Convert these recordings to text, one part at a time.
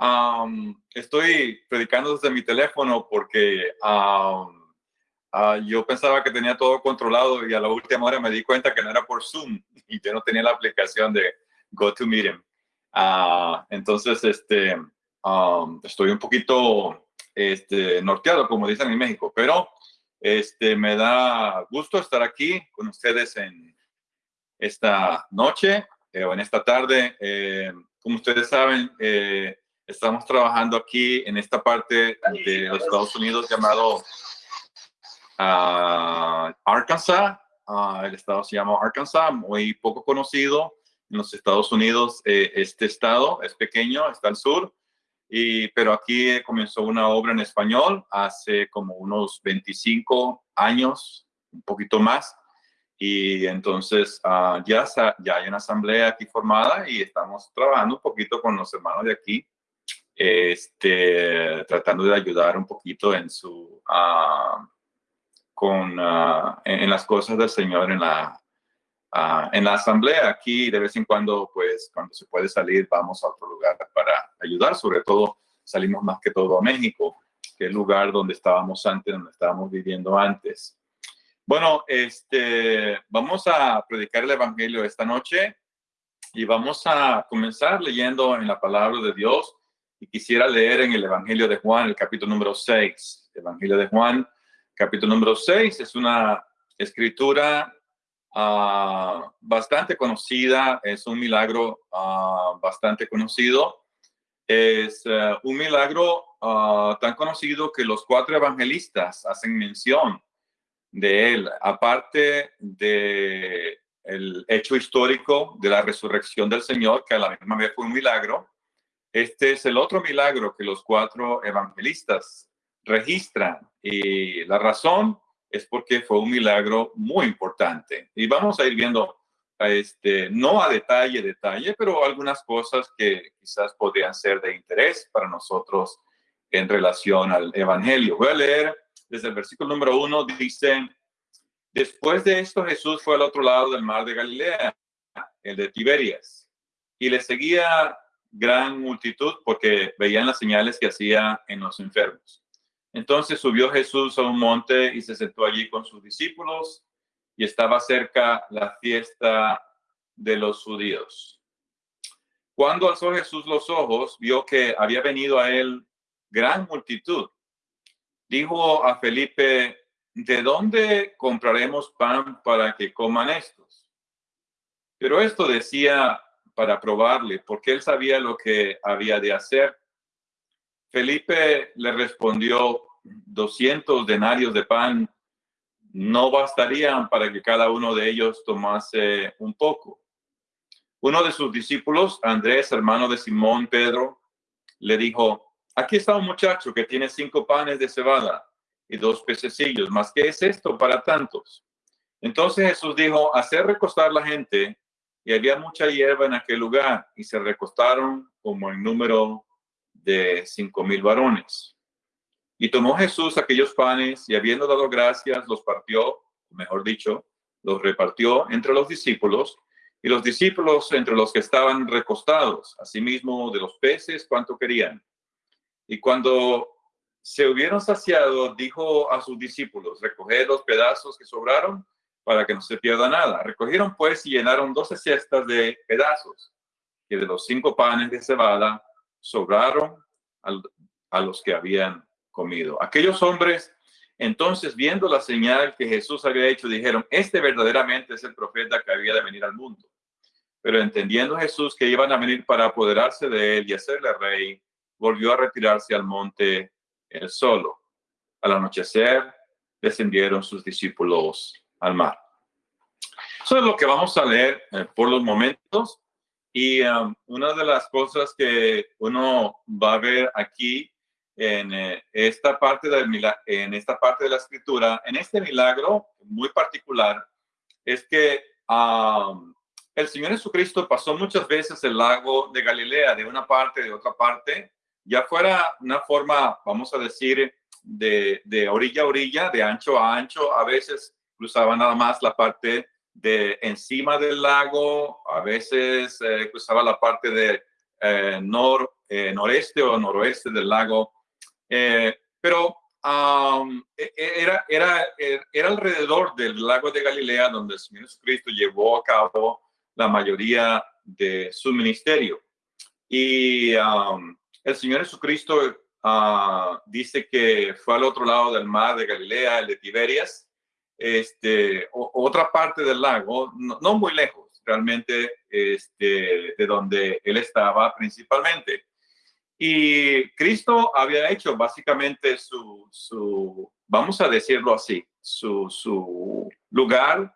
um, estoy predicando desde mi teléfono porque um, uh, yo pensaba que tenía todo controlado y a la última hora me di cuenta que no era por Zoom y yo no tenía la aplicación de GoToMeeting. Uh, entonces, este, um, estoy un poquito este, norteado, como dicen en México, pero este, me da gusto estar aquí con ustedes en esta noche eh, o en esta tarde. Eh, como ustedes saben, eh, estamos trabajando aquí en esta parte de los Estados Unidos llamado uh, Arkansas. Uh, el estado se llama Arkansas, muy poco conocido en los Estados Unidos. este estado es pequeño, está al sur. Y, pero aquí comenzó una obra en español hace como unos 25 años, un poquito más. Y entonces uh, ya, ya hay una asamblea aquí formada y estamos trabajando un poquito con los hermanos de aquí, este, tratando de ayudar un poquito en su, uh, con, uh, en, las cosas del Señor en la, en la asamblea. Aquí de vez en cuando, pues cuando se puede salir, vamos a otro lugar para ayudar. Sobre todo salimos más que todo a México, que es el lugar donde estábamos antes, donde estábamos viviendo antes. Bueno, este, vamos a predicar el Evangelio esta noche y vamos a comenzar leyendo en la palabra de Dios. Y quisiera leer en el Evangelio de Juan, el capítulo número 6. Evangelio de Juan, capítulo número 6, es una escritura uh, bastante conocida, es un milagro uh, bastante conocido. Es uh, un milagro tan conocido que los cuatro evangelistas hacen mención de él, aparte de el hecho histórico de la resurrección del Señor, que a la misma vez fue un milagro, este es el otro milagro que los cuatro evangelistas registran. Y la razón es porque fue un milagro muy importante. Y vamos a ir viendo, este, no a detalle, detalle, pero algunas cosas que quizás podrían ser de interés para nosotros en relación al Evangelio. Voy a leer desde el versículo número uno, dice, después de esto Jesús fue al otro lado del mar de Galilea, el de Tiberias, y le seguía gran multitud porque veían las señales que hacía en los enfermos. Entonces subió Jesús a un monte y se sentó allí con sus discípulos y estaba cerca la fiesta de los judíos. Cuando alzó Jesús los ojos, vio que había venido a él gran multitud dijo a Felipe, ¿de dónde compraremos pan para que coman estos? Pero esto decía para probarle, porque él sabía lo que había de hacer. Felipe le respondió, 200 denarios de pan no bastarían para que cada uno de ellos tomase un poco. Uno de sus discípulos, Andrés, hermano de Simón Pedro, le dijo, Aquí está un muchacho que tiene cinco panes de cebada y dos pececillos, más que es esto para tantos. Entonces Jesús dijo, hacer recostar la gente, y había mucha hierba en aquel lugar, y se recostaron como el número de cinco mil varones. Y tomó Jesús aquellos panes, y habiendo dado gracias, los partió, mejor dicho, los repartió entre los discípulos, y los discípulos entre los que estaban recostados, asimismo de los peces, cuanto querían. Y cuando se hubieron saciado, dijo a sus discípulos, recoged los pedazos que sobraron para que no se pierda nada. Recogieron pues y llenaron doce cestas de pedazos, que de los cinco panes de cebada sobraron a los que habían comido. Aquellos hombres, entonces, viendo la señal que Jesús había hecho, dijeron, este verdaderamente es el profeta que había de venir al mundo. Pero entendiendo Jesús que iban a venir para apoderarse de él y hacerle rey, volvió a retirarse al monte él solo. Al anochecer, descendieron sus discípulos al mar. Eso es lo que vamos a leer eh, por los momentos. Y um, una de las cosas que uno va a ver aquí en eh, esta parte de en esta parte de la escritura, en este milagro muy particular, es que um, el Señor Jesucristo pasó muchas veces el lago de Galilea de una parte de otra parte ya fuera una forma, vamos a decir, de, orilla a orilla, de ancho a ancho, a veces cruzaba nada más la parte de encima del lago, a veces eh, cruzaba la parte de eh, nor, eh, noreste o noroeste del lago. Eh, pero um, era, era, era alrededor del lago de Galilea donde el Señor Jesucristo llevó a cabo la mayoría de su ministerio. Y um, el Señor Jesucristo uh, dice que fue al otro lado del mar de Galilea, el de Tiberias, este, otra parte del lago, no, muy lejos realmente este, de donde él estaba principalmente. Y Cristo había hecho básicamente su, su vamos a decirlo así, su, su lugar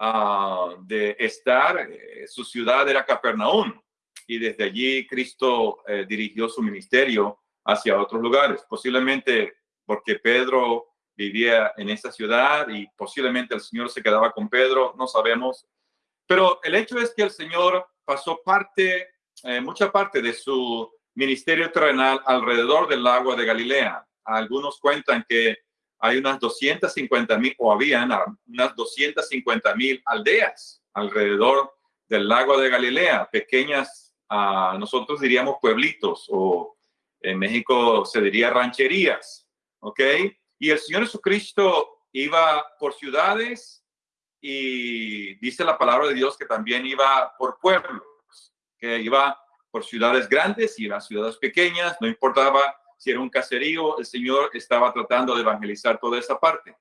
uh, de estar, eh, su ciudad era Capernaum. Y desde allí Cristo eh, dirigió su ministerio hacia otros lugares, posiblemente porque Pedro vivía en esa ciudad y posiblemente el Señor se quedaba con Pedro, no sabemos. Pero el hecho es que el Señor pasó parte, eh, mucha parte de su ministerio terrenal alrededor del lago de Galilea. Algunos cuentan que hay unas 250 mil, o habían unas 250 mil aldeas alrededor del lago de Galilea, pequeñas, uh, nosotros diríamos pueblitos, o en México se diría rancherías, ¿ok? Y el Señor Jesucristo iba por ciudades y dice la palabra de Dios que también iba por pueblos, que iba por ciudades grandes y las ciudades pequeñas, no importaba si era un caserío, el Señor estaba tratando de evangelizar toda esa parte.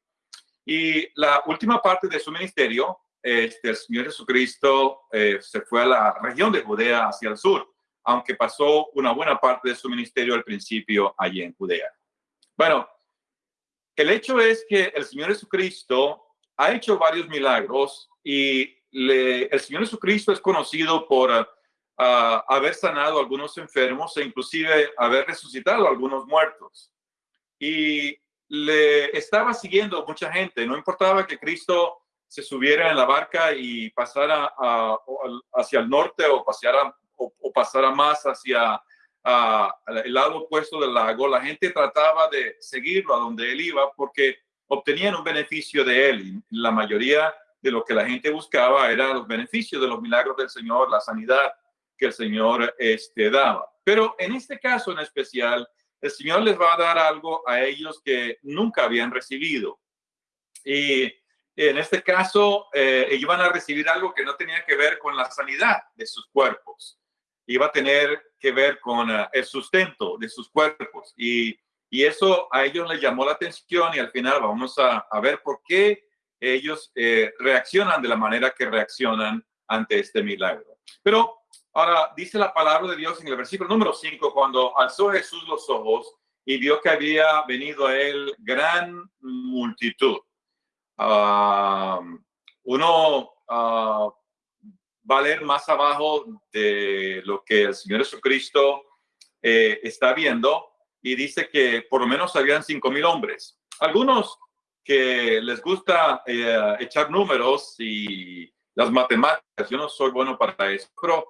Y la última parte de su ministerio, este, el Señor Jesucristo eh, se fue a la región de Judea hacia el sur, aunque pasó una buena parte de su ministerio al principio allí en Judea. Bueno, el hecho es que el Señor Jesucristo ha hecho varios milagros y el Señor Jesucristo es conocido por ah, haber sanado a algunos enfermos e inclusive haber resucitado a algunos muertos. Y le estaba siguiendo mucha gente, no importaba que Cristo se subiera en la barca y pasara hacia el norte o, paseara, o pasara más hacia el lado opuesto del lago, la gente trataba de seguirlo a donde él iba porque obtenían un beneficio de él. La mayoría de lo que la gente buscaba era los beneficios de los milagros del Señor, la sanidad que el Señor este, daba. Pero en este caso en especial, el Señor les va a dar algo a ellos que nunca habían recibido. Y en este caso, eh, iban a recibir algo que no tenía que ver con la sanidad de sus cuerpos iba a tener que ver con eh, el sustento de sus cuerpos. Y, y, eso a ellos les llamó la atención y al final vamos a, a ver por qué ellos eh, reaccionan de la manera que reaccionan ante este milagro. Pero ahora dice la palabra de Dios en el versículo número 5, cuando alzó Jesús los ojos y vio que había venido a él gran multitud. Ah, uno uh, va a leer más abajo de lo que el Señor Jesucristo eh, está viendo y dice que por lo menos habían cinco mil hombres. Algunos que les gusta eh, echar números y las matemáticas, yo no soy bueno para eso, pero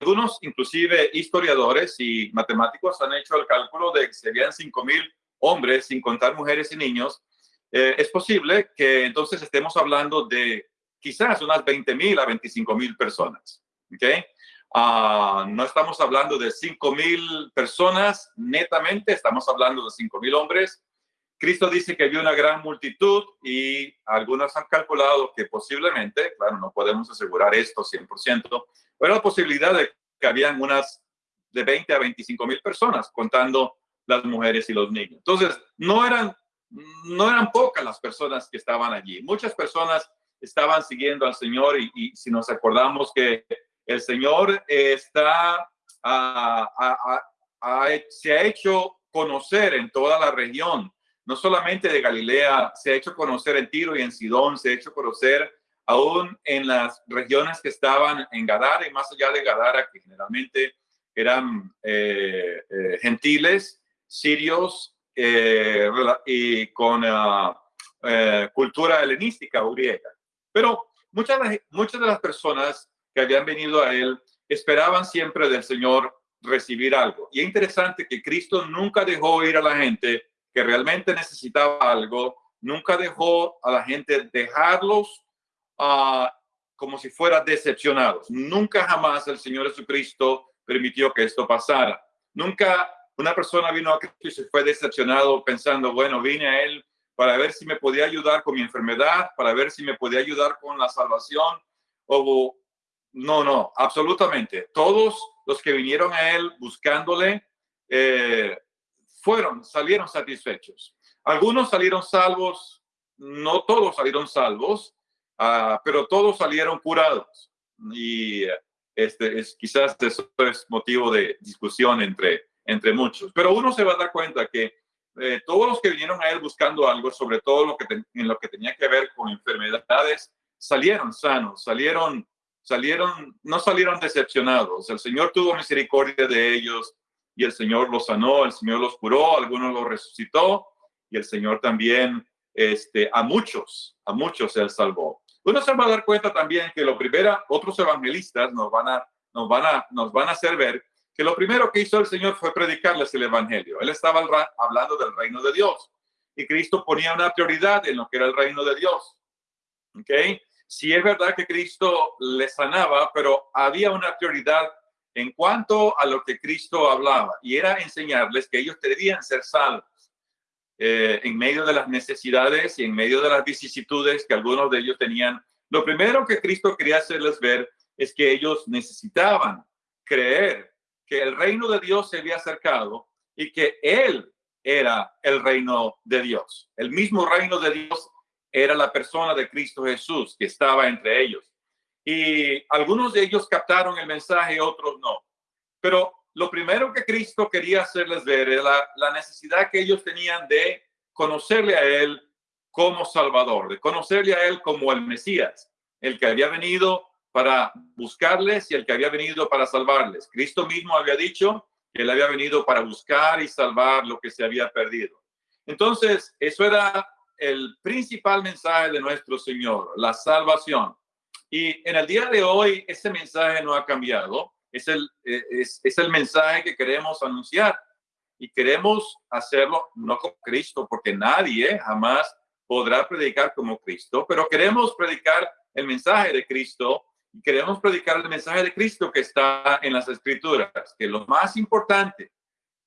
algunos, inclusive historiadores y matemáticos, han hecho el cálculo de que serían cinco mil hombres, sin contar mujeres y niños. Eh, es posible que entonces estemos hablando de quizás unas 20 mil a 25 mil personas. ¿okay? Uh, no estamos hablando de 5 mil personas netamente, estamos hablando de 5 mil hombres. Cristo dice que había una gran multitud y algunos han calculado que posiblemente, claro, no podemos asegurar esto 100%, pero la posibilidad de que habían unas de 20 a 25 mil personas contando las mujeres y los niños. Entonces, no eran, no eran pocas las personas que estaban allí. Muchas personas estaban siguiendo al Señor y, si nos acordamos que el Señor está, se ha hecho conocer en toda la región, no solamente de Galilea, se ha hecho conocer en Tiro y en Sidón, se ha hecho conocer aún en las regiones que estaban en Gadara y más allá de Gadara, que generalmente eran eh, eh, gentiles, sirios eh, y con ah, cultura helenística o griega. Pero muchas, muchas de las personas que habían venido a él esperaban siempre del Señor recibir algo. Y es interesante que Cristo nunca dejó ir a la gente que realmente necesitaba algo, nunca dejó a la gente dejarlos uh, como si fueran decepcionados. Nunca jamás el Señor Jesucristo permitió que esto pasara. Nunca una persona vino a Cristo y se fue decepcionado pensando, bueno, vine a Él para ver si me podía ayudar con mi enfermedad, para ver si me podía ayudar con la salvación. O no, no, absolutamente. Todos los que vinieron a Él buscándole eh, fueron, salieron satisfechos. Algunos salieron salvos, no todos salieron salvos, uh, pero todos salieron curados. Y este es quizás eso es motivo de discusión entre entre muchos. Pero uno se va a dar cuenta que eh, todos los que vinieron a él buscando algo, sobre todo lo que en lo que tenía que ver con enfermedades, salieron sanos, salieron, salieron, no salieron decepcionados. El Señor tuvo misericordia de ellos y el Señor los sanó, el Señor los curó, algunos los resucitó y el Señor también este, a muchos, a muchos él salvó. Uno se va a dar cuenta también que lo primero, otros evangelistas nos van a, nos van a, nos van a hacer ver que lo primero que hizo el Señor fue predicarles el Evangelio. Él estaba hablando del reino de Dios y Cristo ponía una prioridad en lo que era el reino de Dios. ¿Ok? Sí es verdad que Cristo les sanaba, pero había una prioridad en cuanto a lo que Cristo hablaba y era enseñarles que ellos debían ser salvos eh, en medio de las necesidades y en medio de las vicisitudes que algunos de ellos tenían. Lo primero que Cristo quería hacerles ver es que ellos necesitaban creer que el reino de Dios se había acercado y que Él era el reino de Dios. El mismo reino de Dios era la persona de Cristo Jesús que estaba entre ellos. Y algunos de ellos captaron el mensaje, otros no. Pero lo primero que Cristo quería hacerles ver era la, necesidad que ellos tenían de conocerle a Él como Salvador, de conocerle a Él como el Mesías, el que había venido para buscarles y el que había venido para salvarles. Cristo mismo había dicho que él había venido para buscar y salvar lo que se había perdido. Entonces, eso era el principal mensaje de nuestro Señor, la salvación. Y en el día de hoy, ese mensaje no ha cambiado. Es el, es, es el mensaje que queremos anunciar y queremos hacerlo no como Cristo, porque nadie jamás podrá predicar como Cristo, pero queremos predicar el mensaje de Cristo queremos predicar el mensaje de Cristo que está en las escrituras, que lo más importante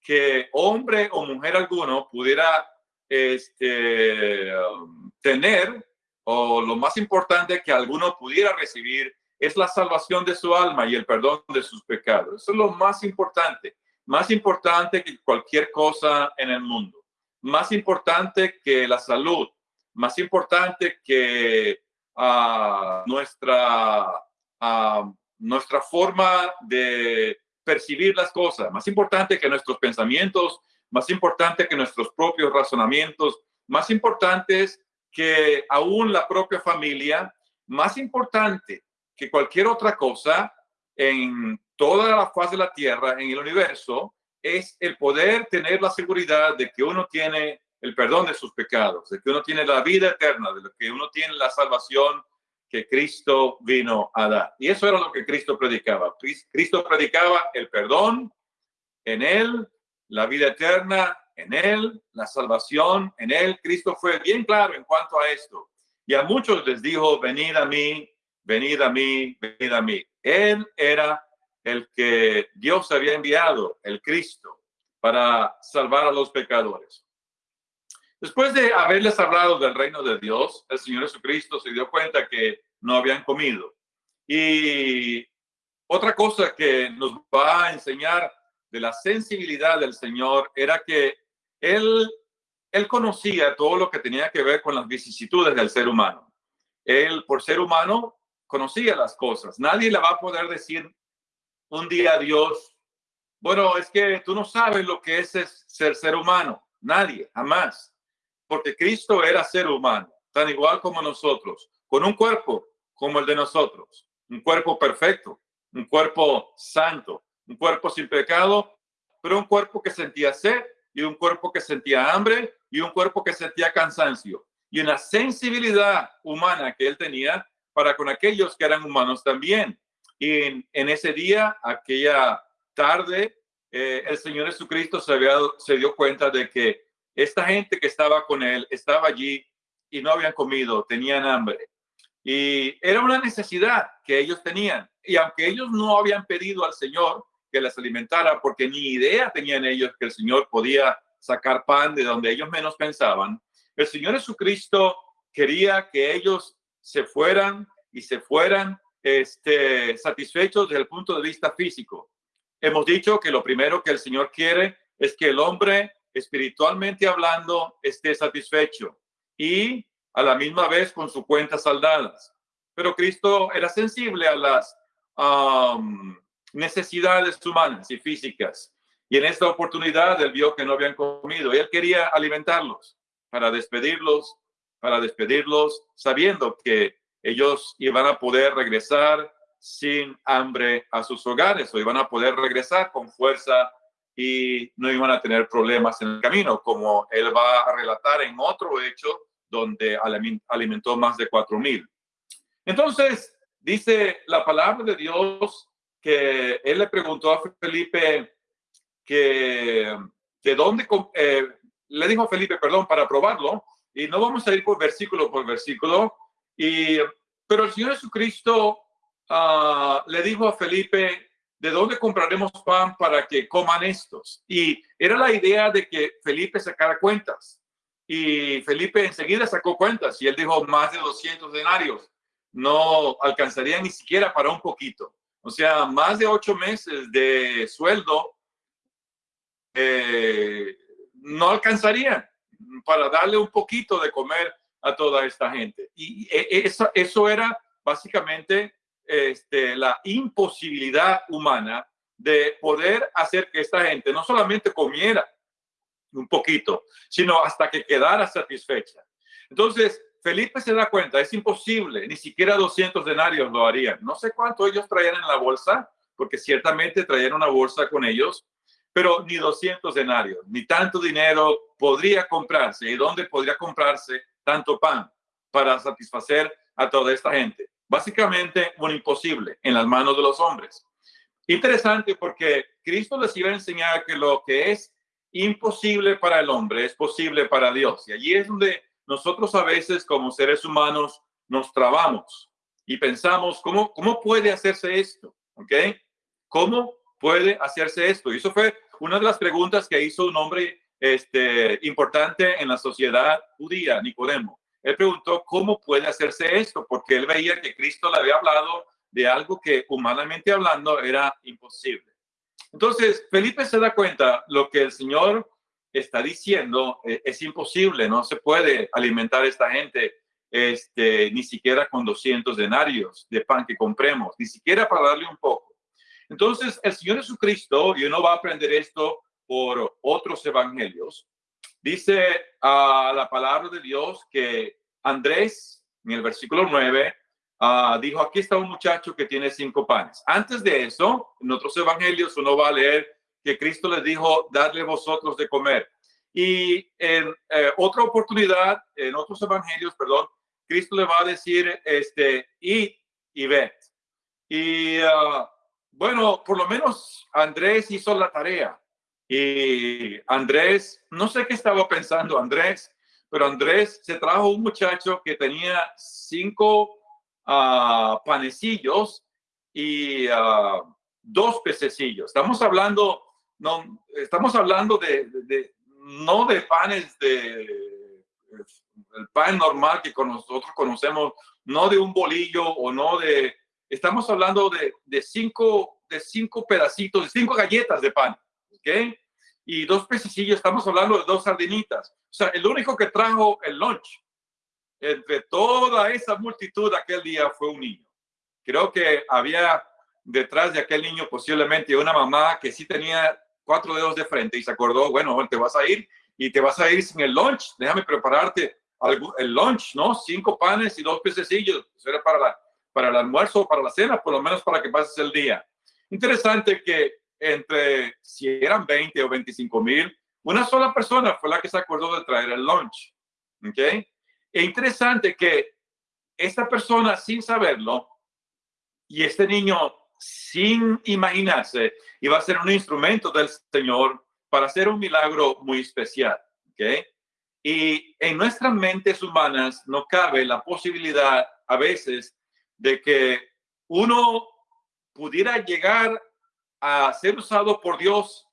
que hombre o mujer alguno pudiera este, tener, o lo más importante que alguno pudiera recibir, es la salvación de su alma y el perdón de sus pecados. Eso es lo más importante, más importante que cualquier cosa en el mundo, más importante que la salud, más importante que uh, nuestra nuestra forma de percibir las cosas, más importante que nuestros pensamientos, más importante que nuestros propios razonamientos, más importantes que aún la propia familia, más importante que cualquier otra cosa en toda la faz de la tierra, en el universo, es el poder tener la seguridad de que uno tiene el perdón de sus pecados, de que uno tiene la vida eterna, de que uno tiene la salvación que Cristo vino a dar. Y eso era lo que Cristo predicaba. Cristo predicaba el perdón en Él, la vida eterna en Él, la salvación en Él. Cristo fue bien claro en cuanto a esto. Y a muchos les dijo, venid a mí, venid a mí, venid a mí. Él era el que Dios había enviado, el Cristo, para salvar a los pecadores. Después de haberles hablado del reino de Dios, el Señor Jesucristo se dio cuenta que no habían comido. Y otra cosa que nos va a enseñar de la sensibilidad del Señor era que Él, él conocía todo lo que tenía que ver con las vicisitudes del ser humano. Él, por ser humano, conocía las cosas. Nadie le va a poder decir un día a Dios, bueno, es que tú no sabes lo que es ser ser humano. Nadie, jamás porque Cristo era ser humano, tan igual como nosotros, con un cuerpo como el de nosotros, un cuerpo perfecto, un cuerpo santo, un cuerpo sin pecado, pero un cuerpo que sentía sed y un cuerpo que sentía hambre y un cuerpo que sentía cansancio y una sensibilidad humana que él tenía para con aquellos que eran humanos también. Y en, ese día, aquella tarde, eh, el Señor Jesucristo se, había, se dio cuenta de que esta gente que estaba con él estaba allí y no habían comido, tenían hambre. Y era una necesidad que ellos tenían. Y aunque ellos no habían pedido al Señor que les alimentara, porque ni idea tenían ellos que el Señor podía sacar pan de donde ellos menos pensaban. El Señor Jesucristo quería que ellos se fueran y se fueran este, satisfechos desde el punto de vista físico. Hemos dicho que lo primero que el Señor quiere es que el hombre, espiritualmente hablando, esté satisfecho y a la misma vez con su cuenta saldadas. Pero Cristo era sensible a las necesidades humanas y físicas. Y en esta oportunidad él vio que no habían comido él quería alimentarlos para despedirlos, para despedirlos, sabiendo que ellos iban a poder regresar sin hambre a sus hogares o iban a poder regresar con fuerza y no iban a tener problemas en el camino, como él va a relatar en otro hecho donde alimentó más de cuatro mil. Entonces, dice la palabra de Dios que él le preguntó a Felipe que de dónde, eh, le dijo a Felipe, perdón, para probarlo, y no vamos a ir por versículo por versículo, y, pero el Señor Jesucristo uh, le dijo a Felipe, ¿de dónde compraremos pan para que coman estos? Y era la idea de que Felipe sacara cuentas. Y Felipe enseguida sacó cuentas y él dijo más de 200 denarios. No alcanzaría ni siquiera para un poquito. O sea, más de ocho meses de sueldo eh, no alcanzarían para darle un poquito de comer a toda esta gente. Y e, e, eso, eso era básicamente este, la imposibilidad humana de poder hacer que esta gente no solamente comiera un poquito, sino hasta que quedara satisfecha. Entonces, Felipe se da cuenta, es imposible, ni siquiera 200 denarios lo harían. No sé cuánto ellos traían en la bolsa, porque ciertamente traían una bolsa con ellos, pero ni 200 denarios, ni tanto dinero podría comprarse. ¿Y dónde podría comprarse tanto pan para satisfacer a toda esta gente? Básicamente un imposible en las manos de los hombres. Interesante porque Cristo les iba a enseñar que lo que es imposible para el hombre es posible para Dios. Y allí es donde nosotros a veces como seres humanos nos trabamos y pensamos, ¿cómo, cómo puede hacerse esto? ¿Ok? ¿Cómo puede hacerse esto? Y eso fue una de las preguntas que hizo un hombre este, importante en la sociedad judía, Nicodemo. Él preguntó cómo puede hacerse esto, porque él veía que Cristo le había hablado de algo que humanamente hablando era imposible. Entonces, Felipe se da cuenta lo que el Señor está diciendo eh, es imposible, no se puede alimentar a esta gente este, ni siquiera con 200 denarios de pan que compremos, ni siquiera para darle un poco. Entonces, el Señor Jesucristo, y uno va a aprender esto por otros evangelios, Dice a la palabra de Dios que Andrés, en el versículo 9, ah, dijo, aquí está un muchacho que tiene cinco panes. Antes de eso, en otros evangelios uno va a leer que Cristo les dijo, darle vosotros de comer. Y en eh, otra oportunidad, en otros evangelios, perdón, Cristo le va a decir, este, id y ved. Y ah, bueno, por lo menos Andrés hizo la tarea. Y Andrés, no sé qué estaba pensando Andrés, pero Andrés se trajo un muchacho que tenía cinco uh, panecillos y uh, dos pececillos. Estamos hablando, no, estamos hablando de, de, no de panes de el pan normal que con nosotros conocemos, no de un bolillo o no de, estamos hablando de, de cinco, de cinco pedacitos, de cinco galletas de pan, ¿ok? y dos pececillos, estamos hablando de dos sardinitas. O sea, el único que trajo el lunch entre toda esa multitud aquel día fue un niño. Creo que había detrás de aquel niño posiblemente una mamá que sí tenía cuatro dedos de frente y se acordó, bueno, te vas a ir y te vas a ir sin el lunch, déjame prepararte el lunch, ¿no? Cinco panes y dos pececillos, eso era para, la, para el almuerzo o para la cena, por lo menos para que pases el día. Interesante que entre si eran 20 o 25 mil, una sola persona fue la que se acordó de traer el lunch. ¿Ok? Es interesante que esta persona, sin saberlo, y este niño, sin imaginarse, iba a ser un instrumento del Señor para hacer un milagro muy especial. ¿Ok? Y en nuestras mentes humanas no cabe la posibilidad a veces de que uno pudiera llegar a ser usado por Dios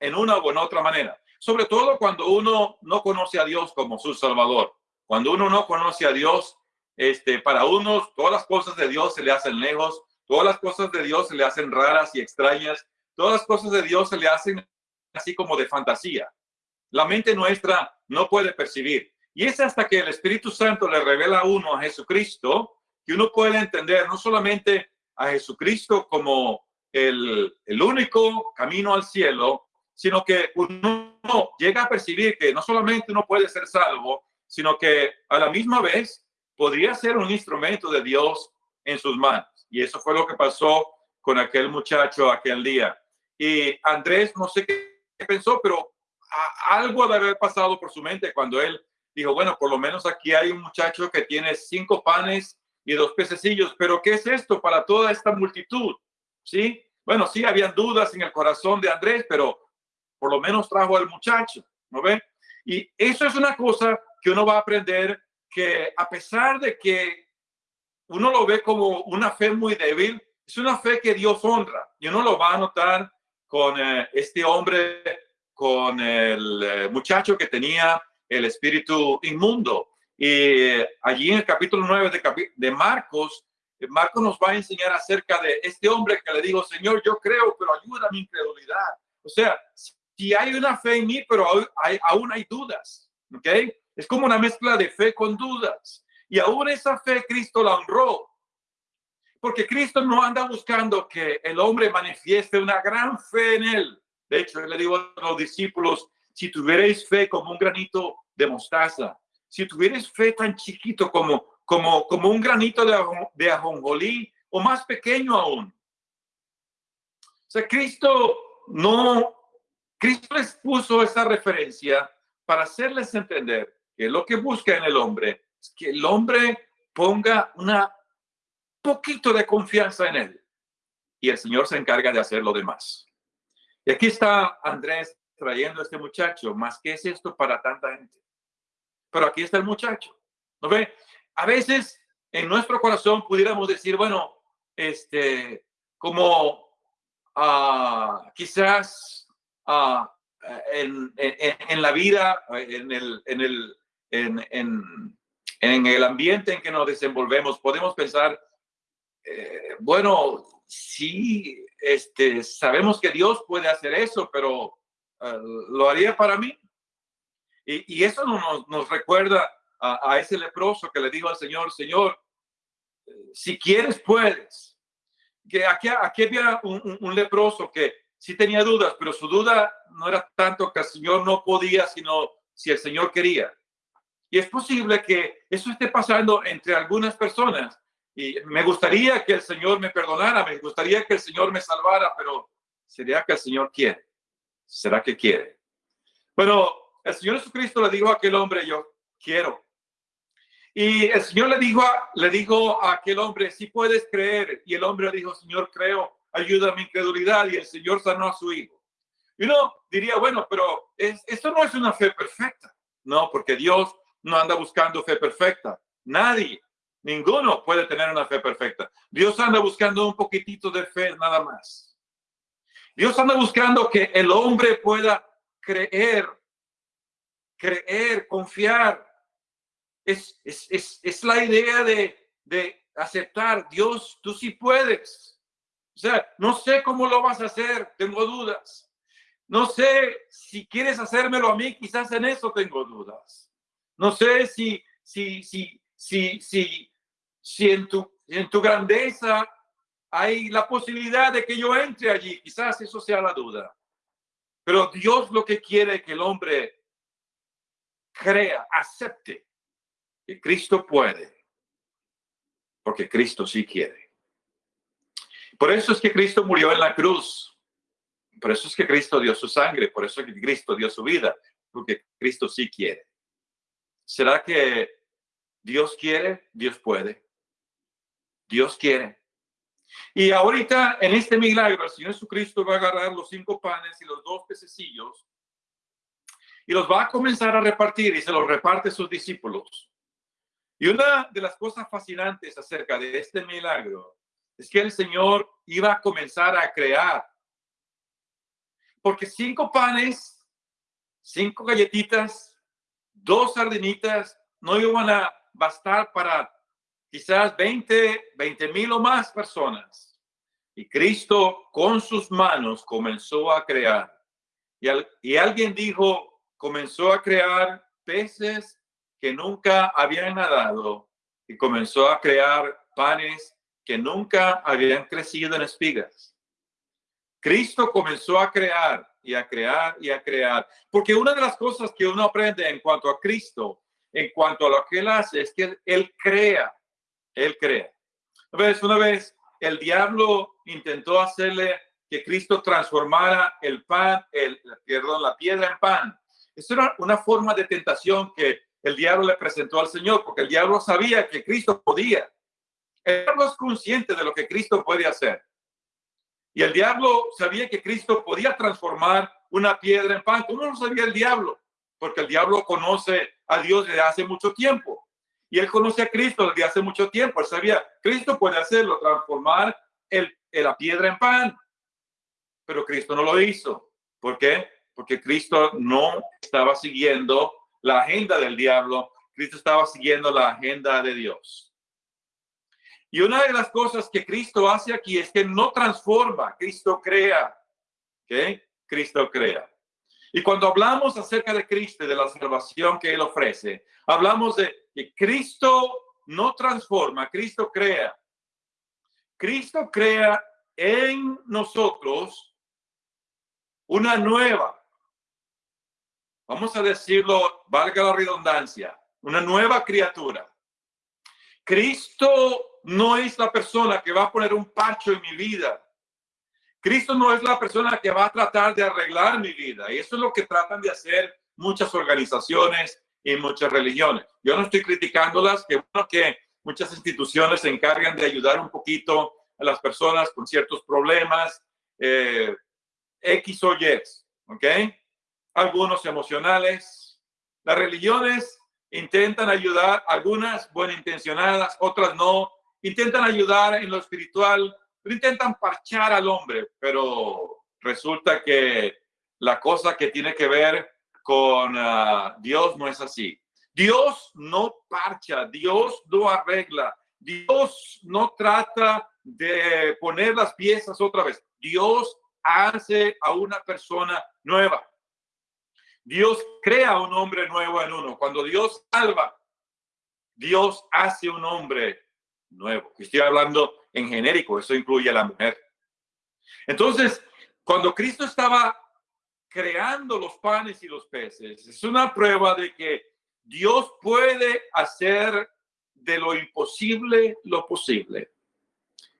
en una en otra manera. Sobre todo cuando uno no conoce a Dios como su Salvador. Cuando uno no conoce a Dios, este, para unos todas las cosas de Dios se le hacen lejos, todas las cosas de Dios se le hacen raras y extrañas, todas las cosas de Dios se le hacen así como de fantasía. La mente nuestra no puede percibir. Y es hasta que el Espíritu Santo le revela a uno a Jesucristo que uno puede entender no solamente a Jesucristo como el, el único camino al cielo, sino que uno llega a percibir que no solamente uno puede ser salvo, sino que a la misma vez podría ser un instrumento de Dios en sus manos. Y eso fue lo que pasó con aquel muchacho aquel día. Y Andrés, no sé qué pensó, pero algo de haber pasado por su mente cuando él dijo, bueno, por lo menos aquí hay un muchacho que tiene cinco panes y dos pececillos, pero ¿qué es esto para toda esta multitud? ¿Sí? Bueno, sí, habían dudas en el corazón de Andrés, pero por lo menos trajo al muchacho, ¿no ve? Y eso es una cosa que uno va a aprender que a pesar de que uno lo ve como una fe muy débil, es una fe que Dios honra. Y uno lo va a notar con eh, este hombre, con el eh, muchacho que tenía el espíritu inmundo. Y allí en el capítulo 9 de, de Marcos, Marcos nos va a enseñar acerca de este hombre que le dijo, Señor, yo creo, pero ayuda a mi incredulidad. O sea, si hay una fe en mí, pero hay, aún hay dudas, ¿ok? Es como una mezcla de fe con dudas. Y aún esa fe Cristo la honró. Porque Cristo no anda buscando que el hombre manifieste una gran fe en él. De hecho, le digo a los discípulos, si tuvierais fe como un granito de mostaza, si tuvierais fe tan chiquito como, como, como un granito de, de ajonjolí o más pequeño aún. O sea, Cristo no, Cristo les puso esa referencia para hacerles entender que lo que busca en el hombre es que el hombre ponga una poquito de confianza en él y el Señor se encarga de hacer lo demás. Y aquí está Andrés trayendo este muchacho, más que es esto para tanta gente. Pero aquí está el muchacho. ¿No ve? A veces en nuestro corazón pudiéramos decir, bueno, este, como uh, quizás uh, en, en, la vida, en el, en, el, en, el ambiente en que nos desenvolvemos, podemos pensar, eh, bueno, sí, este, sabemos que Dios puede hacer eso, pero eh, lo haría para mí. Y, eso nos, nos recuerda a, ese leproso que le dijo al Señor, Señor, si quieres, puedes. Que aquí, aquí había un, leproso que sí tenía dudas, pero su duda no era tanto que el Señor no podía, sino si el Señor quería. Y es posible que eso esté pasando entre algunas personas. Y me gustaría que el Señor me perdonara, me gustaría que el Señor me salvara, pero ¿sería que el Señor quiere? ¿Será que quiere? Bueno, el Señor Jesucristo le dijo a aquel hombre, yo quiero. Y el Señor le dijo, a, le dijo a aquel hombre, si puedes creer. Y el hombre dijo, Señor, creo, ayuda a mi incredulidad. Y el Señor sanó a su hijo. Y uno diría, bueno, pero es, esto no es una fe perfecta. No, porque Dios no anda buscando fe perfecta. Nadie, ninguno puede tener una fe perfecta. Dios anda buscando un poquitito de fe nada más. Dios anda buscando que el hombre pueda creer, creer, confiar. Es, es, es, la idea de, de aceptar, Dios, tú sí puedes. O sea, no sé cómo lo vas a hacer, tengo dudas. No sé si quieres hacérmelo a mí, quizás en eso tengo dudas. No sé si, si, si, si, si, si en tu, en tu grandeza hay la posibilidad de que yo entre allí. Quizás eso sea la duda. Pero Dios lo que quiere es que el hombre crea, acepte Cristo puede. Porque Cristo sí quiere. Por eso es que Cristo murió en la cruz. Por eso es que Cristo dio su sangre. Por eso es que Cristo dio su vida. Porque Cristo sí quiere. ¿Será que Dios quiere? Dios puede. Dios quiere. Y ahorita en este milagro, el Señor Jesucristo va a agarrar los cinco panes y los dos pececillos y los va a comenzar a repartir y se los reparte a sus discípulos. Y una de las cosas fascinantes acerca de este milagro es que el Señor iba a comenzar a crear Porque cinco panes, cinco galletitas, dos sardinitas no iban a bastar para quizás 20, 20 mil o más personas. Y Cristo con sus manos comenzó a crear. Y, y alguien dijo, comenzó a crear peces que nunca habían nadado y comenzó a crear panes que nunca habían crecido en espigas. Cristo comenzó a crear y a crear y a crear, porque una de las cosas que uno aprende en cuanto a Cristo, en cuanto a lo que él hace, es que él crea, él crea. Vez, una vez el diablo intentó hacerle que Cristo transformara el pan, el, perdón, la piedra en pan. Eso era una forma de tentación que el diablo le presentó al Señor, porque el diablo sabía que Cristo podía. El diablo es consciente de lo que Cristo puede hacer. Y el diablo sabía que Cristo podía transformar una piedra en pan. ¿Cómo lo sabía el diablo? Porque el diablo conoce a Dios desde hace mucho tiempo. Y él conoce a Cristo desde hace mucho tiempo. Él sabía, Cristo puede hacerlo, transformar el, la piedra en pan. Pero Cristo no lo hizo. ¿Por qué? Porque Cristo no estaba siguiendo la agenda del diablo, Cristo estaba siguiendo la agenda de Dios. Y una de las cosas que Cristo hace aquí es que no transforma, Cristo crea. ¿Ok? Cristo crea. Y cuando hablamos acerca de Cristo y de la salvación que Él ofrece, hablamos de que Cristo no transforma, Cristo crea. Cristo crea en nosotros una nueva vamos a decirlo, valga la redundancia, una nueva criatura. Cristo no es la persona que va a poner un pacho en mi vida. Cristo no es la persona que va a tratar de arreglar mi vida. Y eso es lo que tratan de hacer muchas organizaciones y muchas religiones. Yo no estoy criticándolas, que bueno que muchas instituciones se encargan de ayudar un poquito a las personas con ciertos problemas, eh, X o Y, ¿ok? Algunos emocionales. Las religiones intentan ayudar, algunas buenas intencionadas, otras no. Intentan ayudar en lo espiritual, pero intentan parchar al hombre, pero resulta que la cosa que tiene que ver con ah, Dios no es así. Dios no parcha, Dios no arregla, Dios no trata de poner las piezas otra vez. Dios hace a una persona nueva. Dios crea un hombre nuevo en uno. Cuando Dios salva, Dios hace un hombre nuevo. Estoy hablando en genérico, eso incluye a la mujer. Entonces, cuando Cristo estaba creando los panes y los peces, es una prueba de que Dios puede hacer de lo imposible lo posible.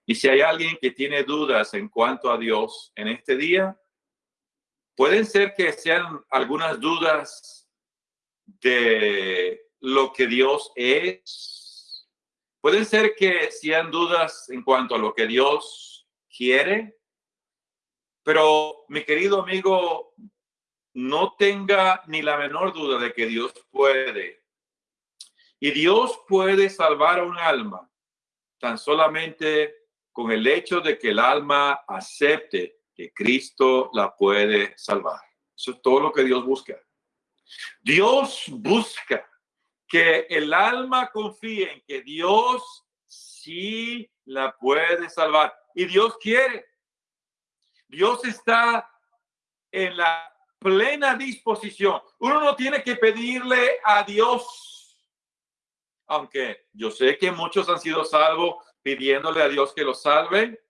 Y si hay alguien que tiene dudas en cuanto a Dios en este día, Pueden ser que sean algunas dudas de lo que Dios es. Pueden ser que sean dudas en cuanto a lo que Dios quiere. Pero mi querido amigo, no tenga ni la menor duda de que Dios puede. Y Dios puede salvar a un alma tan solamente con el hecho de que el alma acepte Cristo la puede salvar. Eso es todo lo que Dios busca. Dios busca que el alma confíe en que Dios sí la puede salvar. Y Dios quiere. Dios está en la plena disposición. Uno no tiene que pedirle a Dios, aunque yo sé que muchos han sido salvos pidiéndole a Dios que los salve,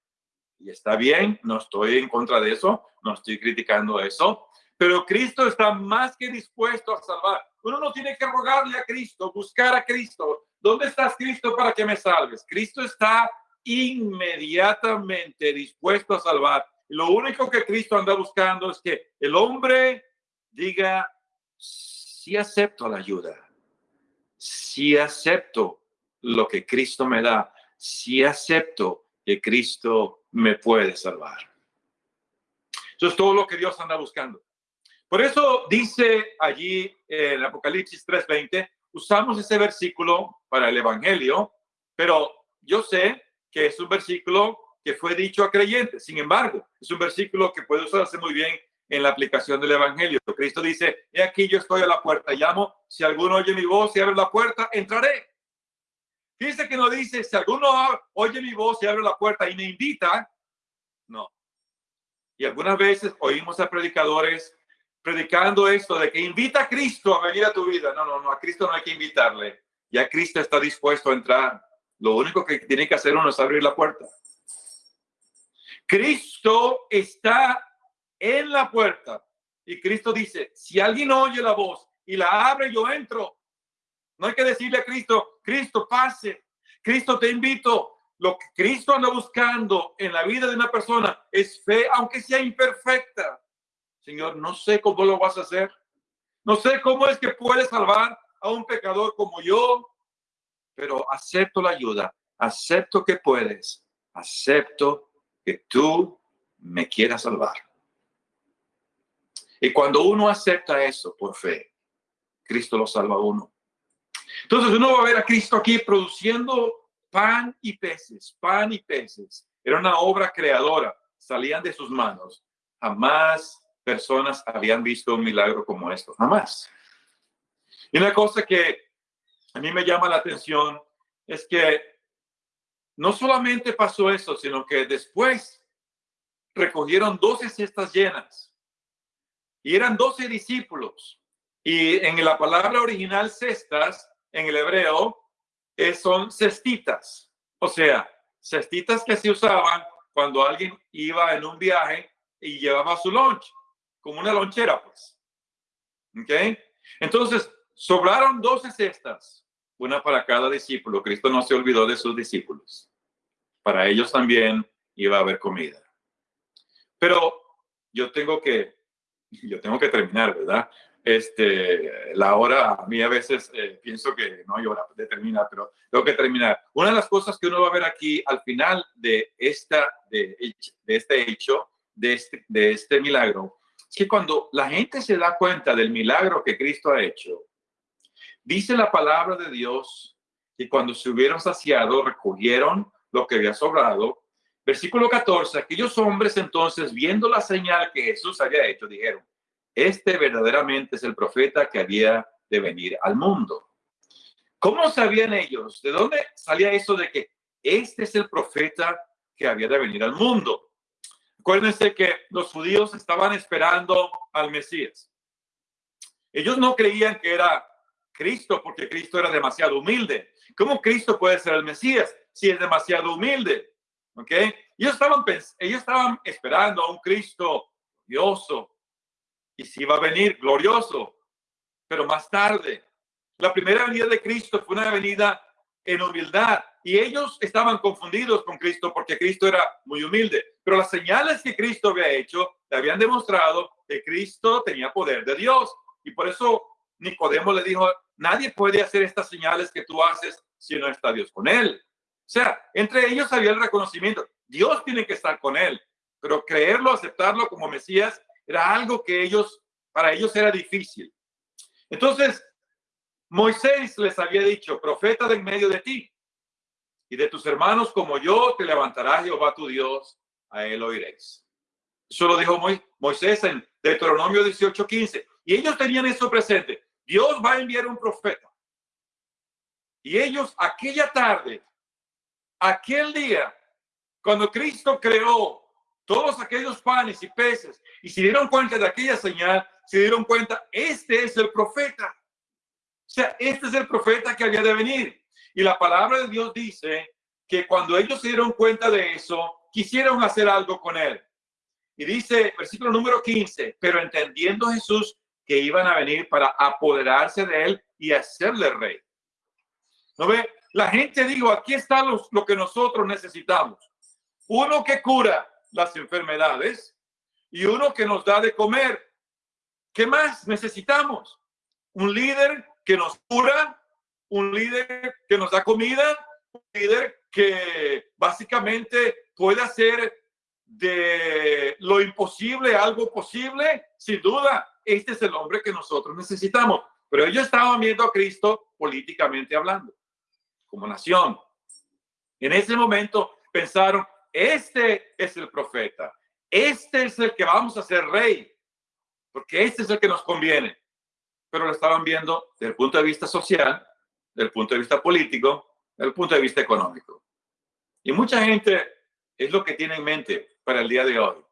y está bien, no estoy en contra de eso, no estoy criticando eso, pero Cristo está más que dispuesto a salvar. Uno no tiene que rogarle a Cristo, buscar a Cristo. ¿Dónde estás, Cristo, para que me salves? Cristo está inmediatamente dispuesto a salvar. Lo único que Cristo anda buscando es que el hombre diga, sí acepto la ayuda, sí acepto lo que Cristo me da, sí acepto que Cristo me puede salvar. Eso es todo lo que Dios anda buscando. Por eso dice allí en Apocalipsis 3:20, usamos ese versículo para el Evangelio, pero yo sé que es un versículo que fue dicho a creyentes. Sin embargo, es un versículo que puede usarse muy bien en la aplicación del Evangelio. Cristo dice, he aquí yo estoy a la puerta, llamo, si alguno oye mi voz y abre la puerta, entraré. Fíjense que no dice, si alguno oye mi voz y abre la puerta y me invita, no. Y algunas veces oímos a predicadores predicando esto de que invita a Cristo a venir a tu vida. No, no, no, a Cristo no hay que invitarle. Ya Cristo está dispuesto a entrar. Lo único que tiene que hacer uno es abrir la puerta. Cristo está en la puerta. Y Cristo dice, si alguien oye la voz y la abre, yo entro. No hay que decirle a Cristo, Cristo, pase. Cristo, te invito. Lo que Cristo anda buscando en la vida de una persona es fe, aunque sea imperfecta. Señor, no sé cómo lo vas a hacer. No sé cómo es que puedes salvar a un pecador como yo, pero acepto la ayuda, acepto que puedes, acepto que tú me quieras salvar. Y cuando uno acepta eso por fe, Cristo lo salva a uno. Entonces uno va a ver a Cristo aquí produciendo pan y peces, pan y peces. Era una obra creadora, salían de sus manos. Jamás personas habían visto un milagro como esto, jamás. Y una cosa que a mí me llama la atención es que no solamente pasó eso, sino que después recogieron 12 cestas llenas y eran 12 discípulos. Y en la palabra original cestas, en el hebreo, eh, son cestitas. O sea, cestitas que se usaban cuando alguien iba en un viaje y llevaba su lunch, como una lonchera, pues. ¿Ok? Entonces, sobraron 12 cestas, una para cada discípulo. Cristo no se olvidó de sus discípulos. Para ellos también iba a haber comida. Pero yo tengo que yo tengo que terminar, ¿verdad? Este, la hora, a mí a veces eh, pienso que no hay hora de terminar, pero tengo que terminar. Una de las cosas que uno va a ver aquí al final de, esta, de, este hecho, de este, de este milagro, es que cuando la gente se da cuenta del milagro que Cristo ha hecho, dice la palabra de Dios que cuando se hubieron saciado, recogieron lo que había sobrado Versículo 14, aquellos hombres entonces, viendo la señal que Jesús había hecho, dijeron, este verdaderamente es el profeta que había de venir al mundo. ¿Cómo sabían ellos? ¿De dónde salía eso de que este es el profeta que había de venir al mundo? Acuérdense que los judíos estaban esperando al Mesías. Ellos no creían que era Cristo porque Cristo era demasiado humilde. ¿Cómo Cristo puede ser el Mesías si es demasiado humilde? ¿Ok? Ellos estaban, ellos estaban esperando a un Cristo glorioso y si iba a venir glorioso, pero más tarde. La primera venida de Cristo fue una venida en humildad y ellos estaban confundidos con Cristo porque Cristo era muy humilde. Pero las señales que Cristo había hecho le habían demostrado que Cristo tenía poder de Dios y por eso Nicodemo le dijo, nadie puede hacer estas señales que tú haces si no está Dios con él. O sea, entre ellos había el reconocimiento. Dios tiene que estar con él, pero creerlo, aceptarlo como Mesías era algo que ellos, para ellos era difícil. Entonces, Moisés les había dicho, profeta de en medio de ti y de tus hermanos como yo, te levantará Jehová tu Dios, a él oiréis. Eso lo dijo Moisés en Deuteronomio 18:15. Y ellos tenían eso presente. Dios va a enviar un profeta. Y ellos aquella tarde aquel día, cuando Cristo creó todos aquellos panes y peces y se dieron cuenta de aquella señal, se dieron cuenta, este es el profeta. O sea, este es el profeta que había de venir. Y la palabra de Dios dice que cuando ellos se dieron cuenta de eso, quisieron hacer algo con él. Y dice, versículo número 15, pero entendiendo Jesús que iban a venir para apoderarse de él y hacerle rey. ¿No ve? La gente dijo, aquí está lo que nosotros necesitamos. Uno que cura las enfermedades y uno que nos da de comer. ¿Qué más necesitamos? Un líder que nos cura, un líder que nos da comida, un líder que básicamente puede hacer de lo imposible algo posible. Sin duda, este es el hombre que nosotros necesitamos. Pero ellos estaban viendo a Cristo políticamente hablando como nación. En ese momento pensaron, este es el profeta, este es el que vamos a ser rey. porque este es el que nos conviene. Pero lo estaban viendo desde el punto de vista social, desde el punto de vista político, desde el punto de vista económico. Y mucha gente es lo que tiene en mente para el día de hoy.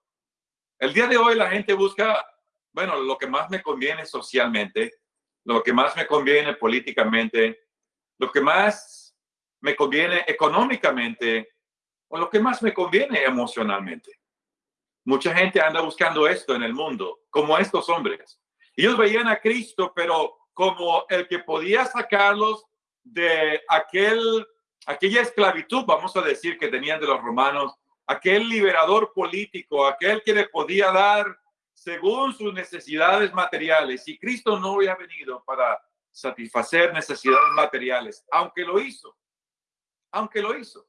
El día de hoy la gente busca, bueno, lo que más me conviene socialmente, lo que más me conviene políticamente, lo que más me conviene económicamente o lo que más me conviene emocionalmente. Mucha gente anda buscando esto en el mundo, como estos hombres. Ellos veían a Cristo, pero como el que podía sacarlos de aquel, aquella esclavitud, vamos a decir, que tenían de los romanos, aquel liberador político, aquel que le podía dar según sus necesidades materiales. Y Cristo no había venido para satisfacer necesidades materiales, aunque lo hizo, aunque lo hizo.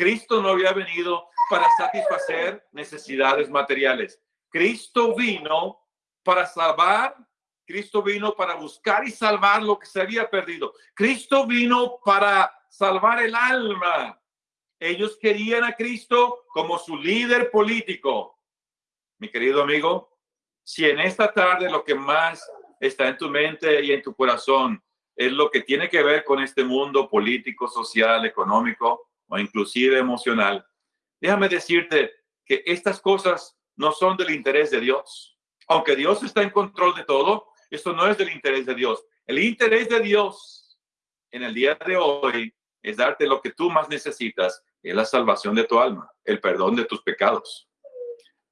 Cristo no había venido para satisfacer necesidades materiales. Cristo vino para salvar, Cristo vino para buscar y salvar lo que se había perdido. Cristo vino para salvar el alma. Ellos querían a Cristo como su líder político. Mi querido amigo, si en esta tarde lo que más está en tu mente y en tu corazón es lo que tiene que ver con este mundo político, social, económico, o inclusive emocional, déjame decirte que estas cosas no son del interés de Dios. Aunque Dios está en control de todo, esto no es del interés de Dios. El interés de Dios en el día de hoy es darte lo que tú más necesitas, es la salvación de tu alma, el perdón de tus pecados.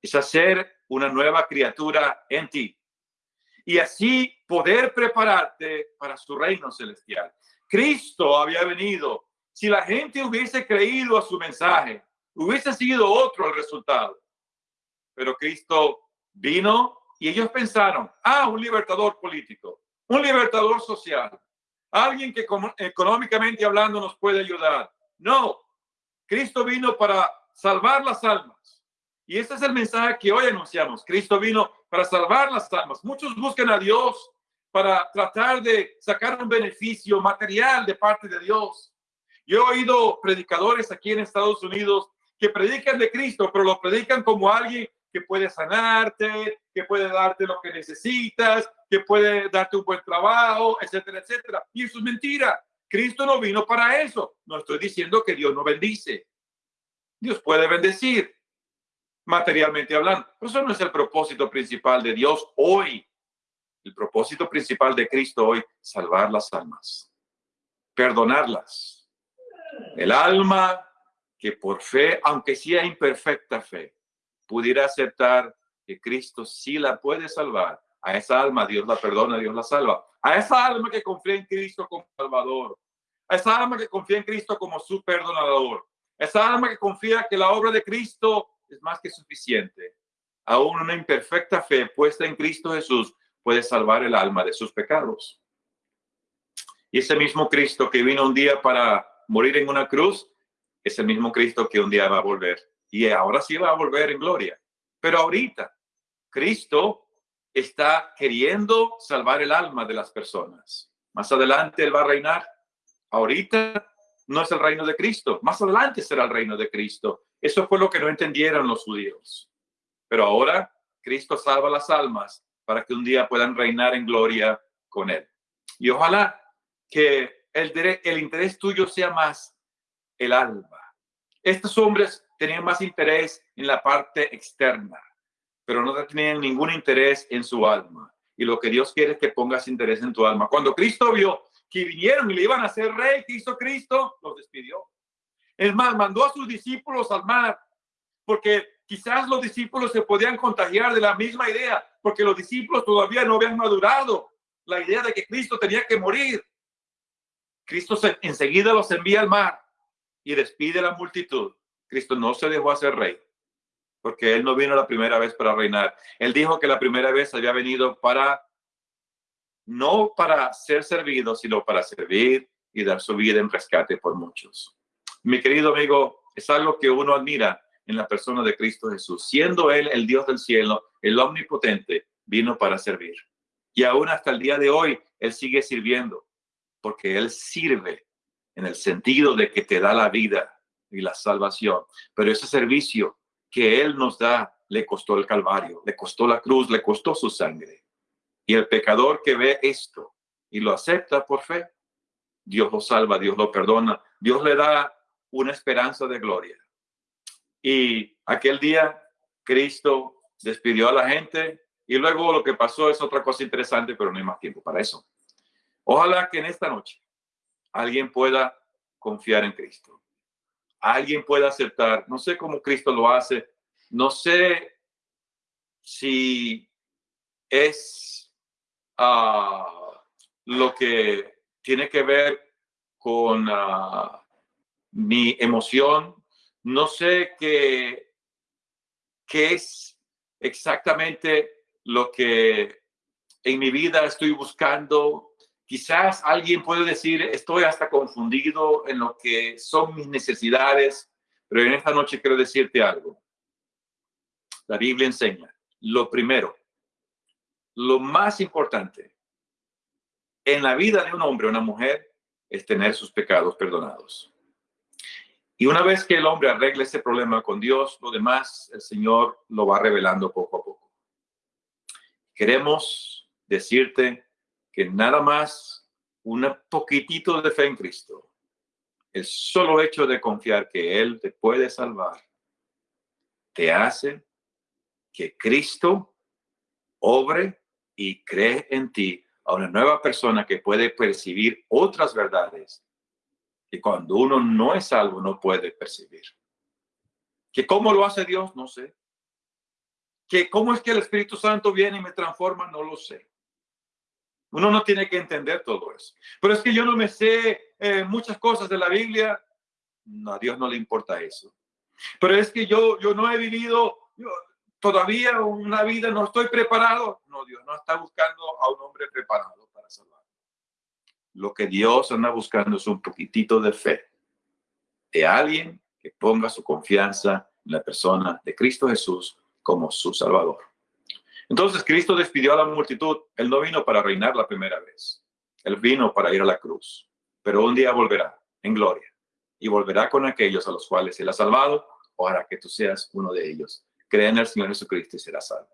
Es hacer una nueva criatura en ti y así poder prepararte para su reino celestial. Cristo había venido si la gente hubiese creído a su mensaje, hubiese sido otro el resultado. Pero Cristo vino y ellos pensaron, ah, un libertador político, un libertador social, alguien que económicamente hablando nos puede ayudar. No, Cristo vino para salvar las almas. Y ese es el mensaje que hoy anunciamos. Cristo vino para salvar las almas. Muchos buscan a Dios para tratar de sacar un beneficio material de parte de Dios. Yo he oído predicadores aquí en Estados Unidos que predican de Cristo, pero lo predican como alguien que puede sanarte, que puede darte lo que necesitas, que puede darte un buen trabajo, etcétera, etcétera. Y eso es mentira. Cristo no vino para eso. No estoy diciendo que Dios no bendice. Dios puede bendecir, materialmente hablando. Pero eso no es el propósito principal de Dios hoy. El propósito principal de Cristo hoy, salvar las almas, perdonarlas, el alma que por fe, aunque sea imperfecta fe, pudiera aceptar que Cristo sí la puede salvar. A esa alma Dios la perdona, Dios la salva. A esa alma que confía en Cristo como Salvador. A esa alma que confía en Cristo como su perdonador. A esa alma que confía que la obra de Cristo es más que suficiente. Aún una imperfecta fe puesta en Cristo Jesús puede salvar el alma de sus pecados. Y ese mismo Cristo que vino un día para morir en una cruz, es el mismo Cristo que un día va a volver. Y ahora sí va a volver en gloria. Pero ahorita, Cristo está queriendo salvar el alma de las personas. Más adelante Él va a reinar. Ahorita no es el reino de Cristo. Más adelante será el reino de Cristo. Eso fue lo que no entendieron los judíos. Pero ahora Cristo salva las almas para que un día puedan reinar en gloria con Él. Y ojalá que el, interés tuyo sea más el alma. Estos hombres tenían más interés en la parte externa, pero no tenían ningún interés en su alma. Y lo que Dios quiere es que pongas interés en tu alma. Cuando Cristo vio que vinieron y le iban a hacer rey, ¿qué hizo Cristo? Los despidió. Es más, mandó a sus discípulos al mar, porque quizás los discípulos se podían contagiar de la misma idea, porque los discípulos todavía no habían madurado la idea de que Cristo tenía que morir. Cristo enseguida los envía al mar y despide la multitud. Cristo no se dejó hacer rey, porque él no vino la primera vez para reinar. Él dijo que la primera vez había venido para, no para ser servido, sino para servir y dar su vida en rescate por muchos. Mi querido amigo, es algo que uno admira en la persona de Cristo Jesús. Siendo Él el Dios del cielo, el omnipotente, vino para servir. Y aún hasta el día de hoy, Él sigue sirviendo porque Él sirve en el sentido de que te da la vida y la salvación. Pero ese servicio que Él nos da le costó el Calvario, le costó la cruz, le costó su sangre. Y el pecador que ve esto y lo acepta por fe, Dios lo salva, Dios lo perdona, Dios le da una esperanza de gloria. Y aquel día Cristo despidió a la gente y luego lo que pasó es otra cosa interesante, pero no hay más tiempo para eso. Ojalá que en esta noche alguien pueda confiar en Cristo. Alguien pueda aceptar, no sé cómo Cristo lo hace, no sé si es ah, lo que tiene que ver con ah, mi emoción, no sé qué, qué es exactamente lo que en mi vida estoy buscando. Quizás alguien puede decir, estoy hasta confundido en lo que son mis necesidades, pero en esta noche quiero decirte algo. La Biblia enseña, lo primero, lo más importante en la vida de un hombre o una mujer es tener sus pecados perdonados. Y una vez que el hombre arregle ese problema con Dios, lo demás el Señor lo va revelando poco a poco. Queremos decirte que nada más un poquitito de fe en Cristo, el solo hecho de confiar que Él te puede salvar, te hace que Cristo obre y cree en ti a una nueva persona que puede percibir otras verdades que cuando uno no es salvo no puede percibir. Que cómo lo hace Dios, no sé. Que cómo es que el Espíritu Santo viene y me transforma, no lo sé. Uno no tiene que entender todo eso. Pero es que yo no me sé eh, muchas cosas de la Biblia. No, a Dios no le importa eso. Pero es que yo, yo no he vivido todavía una vida, no estoy preparado. No, Dios no está buscando a un hombre preparado para salvar. Lo que Dios anda buscando es un poquitito de fe de alguien que ponga su confianza en la persona de Cristo Jesús como su Salvador. Entonces Cristo despidió a la multitud. Él no vino para reinar la primera vez. Él vino para ir a la cruz. Pero un día volverá en gloria y volverá con aquellos a los cuales Él ha salvado. Ojalá que tú seas uno de ellos. Cree en el Señor Jesucristo y serás salvo.